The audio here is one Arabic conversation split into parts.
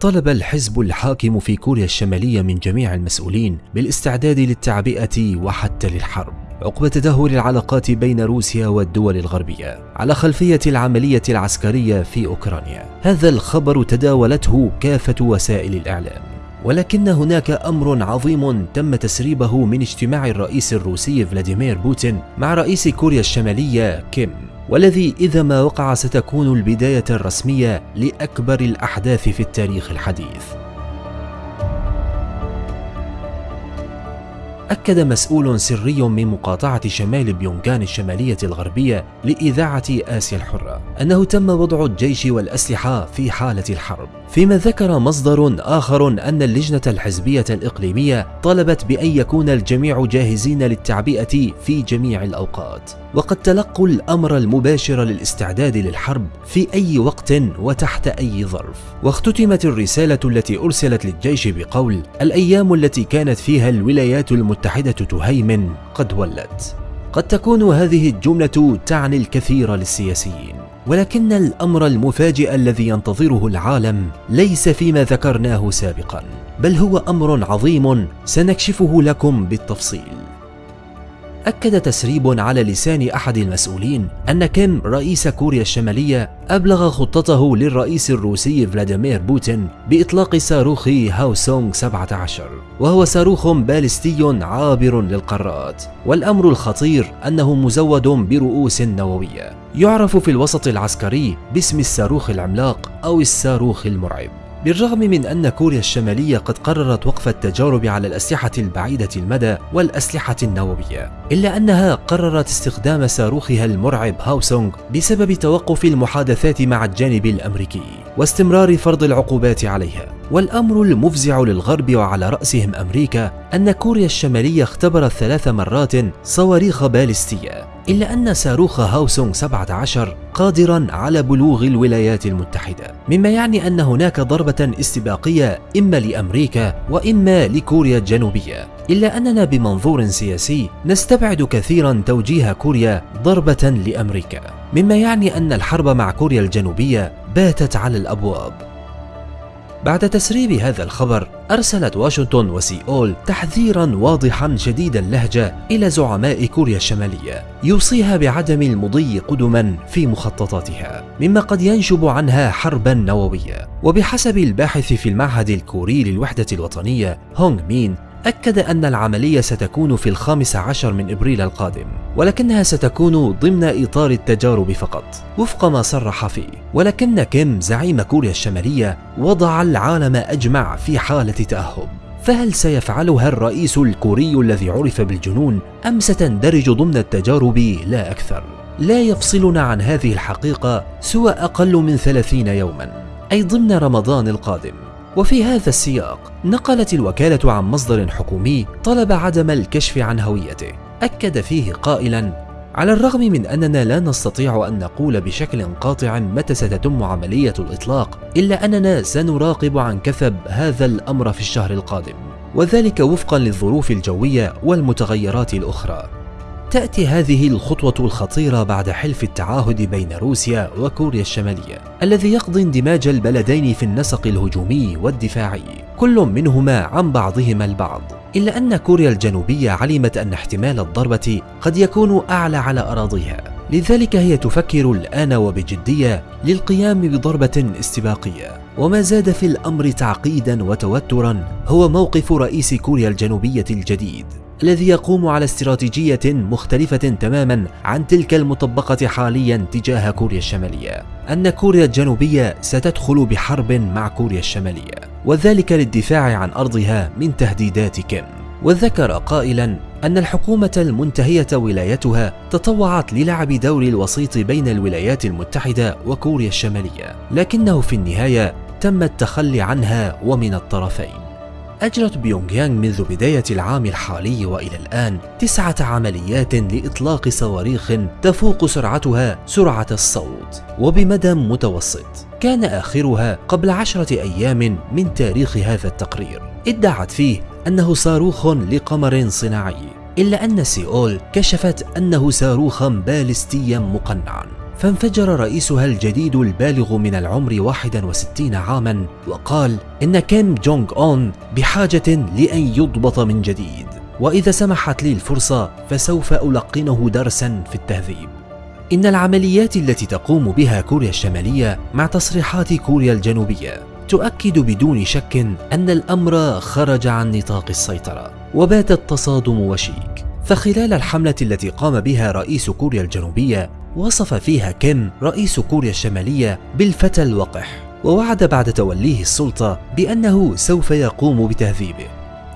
طلب الحزب الحاكم في كوريا الشمالية من جميع المسؤولين بالاستعداد للتعبئة وحتى للحرب. عقب تدهور العلاقات بين روسيا والدول الغربية على خلفية العملية العسكرية في أوكرانيا. هذا الخبر تداولته كافة وسائل الإعلام. ولكن هناك أمر عظيم تم تسريبه من اجتماع الرئيس الروسي فلاديمير بوتين مع رئيس كوريا الشمالية كيم. والذي إذا ما وقع ستكون البداية الرسمية لأكبر الأحداث في التاريخ الحديث. أكد مسؤول سري من مقاطعة شمال بيونغان الشمالية الغربية لإذاعة آسيا الحرة أنه تم وضع الجيش والأسلحة في حالة الحرب. فيما ذكر مصدر آخر أن اللجنة الحزبية الإقليمية طلبت بأن يكون الجميع جاهزين للتعبئة في جميع الأوقات. وقد تلقوا الأمر المباشر للاستعداد للحرب في أي وقت وتحت أي ظرف. واختتمت الرسالة التي أرسلت للجيش بقول الأيام التي كانت فيها الولايات المتحدة تهيمن قد ولت. قد تكون هذه الجملة تعني الكثير للسياسيين ولكن الأمر المفاجئ الذي ينتظره العالم ليس فيما ذكرناه سابقا بل هو أمر عظيم سنكشفه لكم بالتفصيل. أكد تسريب على لسان أحد المسؤولين أن كيم رئيس كوريا الشمالية أبلغ خطته للرئيس الروسي فلاديمير بوتين بإطلاق صاروخ هاوسونغ 17 وهو صاروخ باليستي عابر للقارات. والأمر الخطير أنه مزود برؤوس نووية. يعرف في الوسط العسكري باسم الصاروخ العملاق أو الصاروخ المرعب. بالرغم من أن كوريا الشمالية قد قررت وقف التجارب على الأسلحة البعيدة المدى والأسلحة النووية إلا أنها قررت استخدام صاروخها المرعب هاوسونغ بسبب توقف المحادثات مع الجانب الأمريكي واستمرار فرض العقوبات عليها. والأمر المفزع للغرب وعلى رأسهم أمريكا أن كوريا الشمالية اختبرت ثلاث مرات صواريخ باليستية إلا أن صاروخ هاوسونغ 17 قادرا على بلوغ الولايات المتحدة مما يعني أن هناك ضربة استباقية إما لأمريكا وإما لكوريا الجنوبية. إلا أننا بمنظور سياسي نستبعد كثيرا توجيه كوريا ضربة لأمريكا مما يعني أن الحرب مع كوريا الجنوبية باتت على الأبواب. بعد تسريب هذا الخبر أرسلت واشنطن وسيول تحذيرا واضحا شديد اللهجة إلى زعماء كوريا الشمالية يوصيها بعدم المضي قدما في مخططاتها مما قد ينشب عنها حربا نووية. وبحسب الباحث في المعهد الكوري للوحدة الوطنية هونغ مين أكد أن العملية ستكون في الخامس عشر من إبريل القادم ولكنها ستكون ضمن إطار التجارب فقط وفق ما صرح فيه ولكن كيم زعيم كوريا الشمالية وضع العالم أجمع في حالة تأهب. فهل سيفعلها الرئيس الكوري الذي عرف بالجنون أم ستندرج ضمن التجارب؟ لا أكثر؟ لا يفصلنا عن هذه الحقيقة سوى أقل من ثلاثين يوما أي ضمن رمضان القادم. وفي هذا السياق نقلت الوكالة عن مصدر حكومي طلب عدم الكشف عن هويته. أكد فيه قائلا على الرغم من أننا لا نستطيع أن نقول بشكل قاطع متى ستتم عملية الإطلاق إلا أننا سنراقب عن كثب هذا الأمر في الشهر القادم وذلك وفقا للظروف الجوية والمتغيرات الأخرى. تأتي هذه الخطوة الخطيرة بعد حلف التعاهد بين روسيا وكوريا الشمالية. الذي يقضي اندماج البلدين في النسق الهجومي والدفاعي. كل منهما عن بعضهما البعض. إلا أن كوريا الجنوبية علمت أن احتمال الضربة قد يكون أعلى على أراضيها. لذلك هي تفكر الآن وبجدية للقيام بضربة استباقية. وما زاد في الأمر تعقيدا وتوترا هو موقف رئيس كوريا الجنوبية الجديد. الذي يقوم على استراتيجية مختلفة تماما عن تلك المطبقة حاليا تجاه كوريا الشمالية. أن كوريا الجنوبية ستدخل بحرب مع كوريا الشمالية وذلك للدفاع عن أرضها من تهديدات كيم. وذكر قائلا أن الحكومة المنتهية ولايتها تطوعت للعب دور الوسيط بين الولايات المتحدة وكوريا الشمالية لكنه في النهاية تم التخلي عنها ومن الطرفين. أجرت بيونغ يانغ منذ بداية العام الحالي وإلى الآن تسعة عمليات لإطلاق صواريخ تفوق سرعتها سرعة الصوت وبمدى متوسط. كان آخرها قبل عشرة أيام من تاريخ هذا التقرير. ادعت فيه أنه صاروخ لقمر صناعي إلا أن سيول كشفت أنه صاروخا باليستيا مقنعا. فانفجر رئيسها الجديد البالغ من العمر 61 عاما وقال إن كيم جونغ أون بحاجة لأن يضبط من جديد. وإذا سمحت لي الفرصة فسوف ألقنه درسا في التهذيب. إن العمليات التي تقوم بها كوريا الشمالية مع تصريحات كوريا الجنوبية تؤكد بدون شك أن الأمر خرج عن نطاق السيطرة وبات التصادم وشيك. فخلال الحملة التي قام بها رئيس كوريا الجنوبية وصف فيها كيم رئيس كوريا الشمالية بالفتى الوقح ووعد بعد توليه السلطة بأنه سوف يقوم بتهذيبه.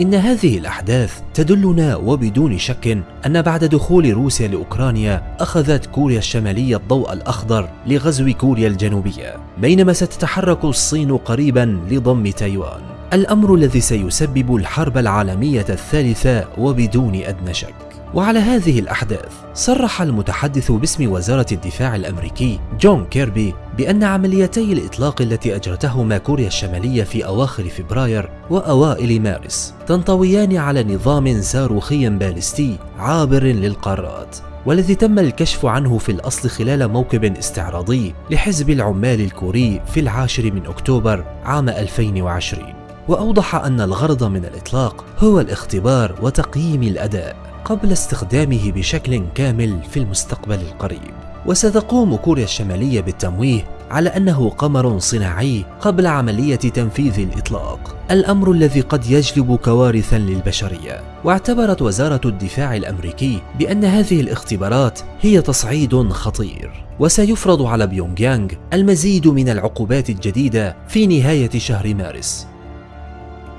إن هذه الأحداث تدلنا وبدون شك أن بعد دخول روسيا لأوكرانيا أخذت كوريا الشمالية الضوء الأخضر لغزو كوريا الجنوبية بينما ستتحرك الصين قريبا لضم تايوان. الأمر الذي سيسبب الحرب العالمية الثالثة وبدون أدنى شك. وعلى هذه الأحداث صرح المتحدث باسم وزارة الدفاع الأمريكي جون كيربي بأن عمليتي الإطلاق التي أجرتهما كوريا الشمالية في أواخر فبراير وأوائل مارس تنطويان على نظام صاروخي باليستي عابر للقارات والذي تم الكشف عنه في الأصل خلال موكب استعراضي لحزب العمال الكوري في العاشر من أكتوبر عام 2020 وأوضح أن الغرض من الإطلاق هو الاختبار وتقييم الأداء قبل استخدامه بشكل كامل في المستقبل القريب. وستقوم كوريا الشمالية بالتمويه على أنه قمر صناعي قبل عملية تنفيذ الإطلاق الأمر الذي قد يجلب كوارثا للبشرية. واعتبرت وزارة الدفاع الأمريكي بأن هذه الاختبارات هي تصعيد خطير. وسيفرض على بيونغ يانغ المزيد من العقوبات الجديدة في نهاية شهر مارس.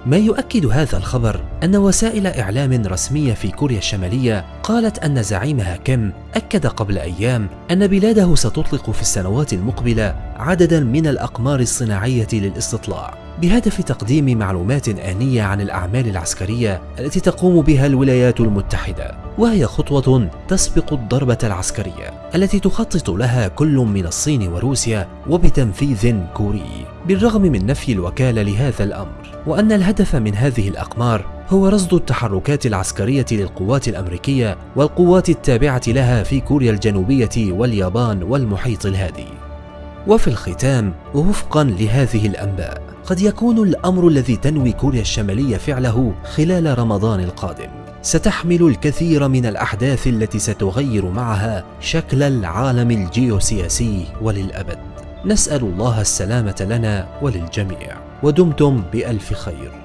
ما يؤكد هذا الخبر أن وسائل إعلام رسمية في كوريا الشمالية قالت أن زعيمها كيم أكد قبل أيام أن بلاده ستطلق في السنوات المقبلة عددا من الأقمار الصناعية للاستطلاع. بهدف تقديم معلومات آنية عن الأعمال العسكرية التي تقوم بها الولايات المتحدة. وهي خطوة تسبق الضربة العسكرية التي تخطط لها كل من الصين وروسيا وبتنفيذ كوري. بالرغم من نفي الوكالة لهذا الأمر وأن الهدف من هذه الأقمار هو رصد التحركات العسكرية للقوات الأمريكية والقوات التابعة لها في كوريا الجنوبية واليابان والمحيط الهادي. وفي الختام ووفقا لهذه الأنباء قد يكون الأمر الذي تنوي كوريا الشمالية فعله خلال رمضان القادم. ستحمل الكثير من الأحداث التي ستغير معها شكل العالم الجيوسياسي وللأبد. نسأل الله السلامة لنا وللجميع. ودمتم بألف خير.